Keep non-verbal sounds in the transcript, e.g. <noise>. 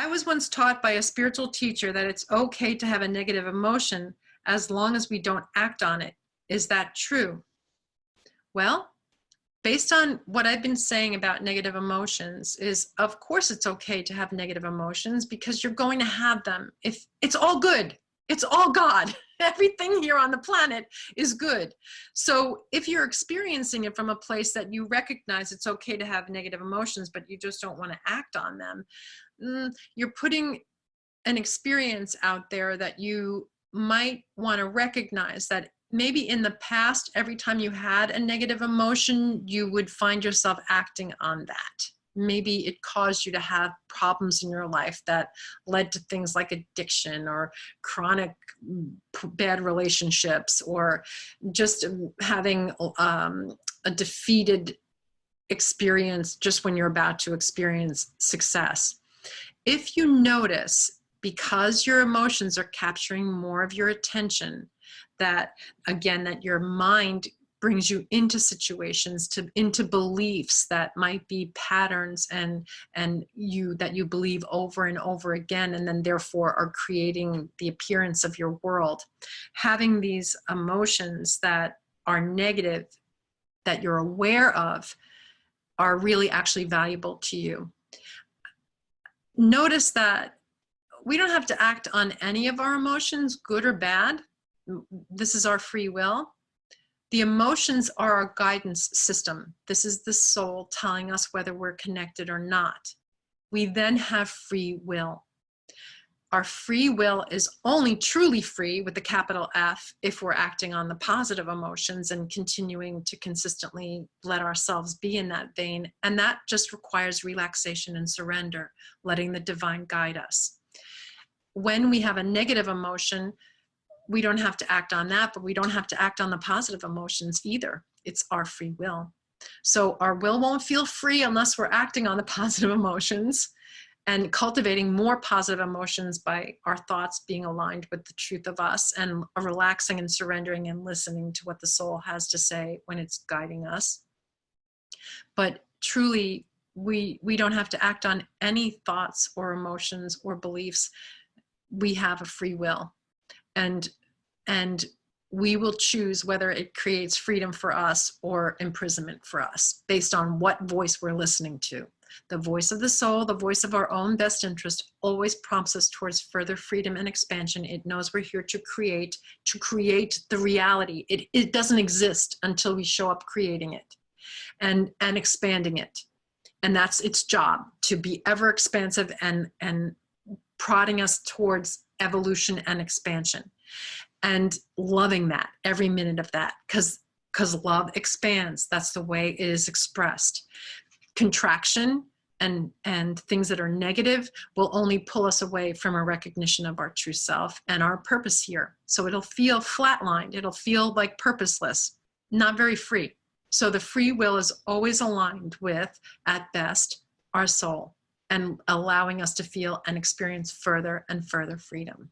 I was once taught by a spiritual teacher that it's okay to have a negative emotion as long as we don't act on it. Is that true? Well, based on what I've been saying about negative emotions is of course it's okay to have negative emotions because you're going to have them. If it's all good, it's all God. <laughs> Everything here on the planet is good. So if you're experiencing it from a place that you recognize it's okay to have negative emotions, but you just don't want to act on them, mm, you're putting an experience out there that you might want to recognize that maybe in the past, every time you had a negative emotion, you would find yourself acting on that. Maybe it caused you to have problems in your life that led to things like addiction or chronic bad relationships or just having um, a defeated experience just when you're about to experience success. If you notice, because your emotions are capturing more of your attention, that again, that your mind brings you into situations to into beliefs that might be patterns and and you that you believe over and over again and then therefore are creating the appearance of your world. Having these emotions that are negative that you're aware of are really actually valuable to you. Notice that we don't have to act on any of our emotions good or bad. This is our free will. The emotions are our guidance system. This is the soul telling us whether we're connected or not. We then have free will. Our free will is only truly free with the capital F if we're acting on the positive emotions and continuing to consistently let ourselves be in that vein. And that just requires relaxation and surrender, letting the divine guide us. When we have a negative emotion, we don't have to act on that, but we don't have to act on the positive emotions either. It's our free will. So our will won't feel free unless we're acting on the <laughs> positive emotions and cultivating more positive emotions by our thoughts being aligned with the truth of us and relaxing and surrendering and listening to what the soul has to say when it's guiding us. But truly, we, we don't have to act on any thoughts or emotions or beliefs. We have a free will. And and we will choose whether it creates freedom for us or imprisonment for us based on what voice we're listening to. The voice of the soul, the voice of our own best interest always prompts us towards further freedom and expansion. It knows we're here to create, to create the reality. It, it doesn't exist until we show up creating it and, and expanding it. And that's its job to be ever expansive and, and prodding us towards evolution and expansion and loving that every minute of that because because love expands. That's the way it is expressed. Contraction and and things that are negative will only pull us away from a recognition of our true self and our purpose here. So it'll feel flatlined. It'll feel like purposeless not very free. So the free will is always aligned with at best our soul and allowing us to feel and experience further and further freedom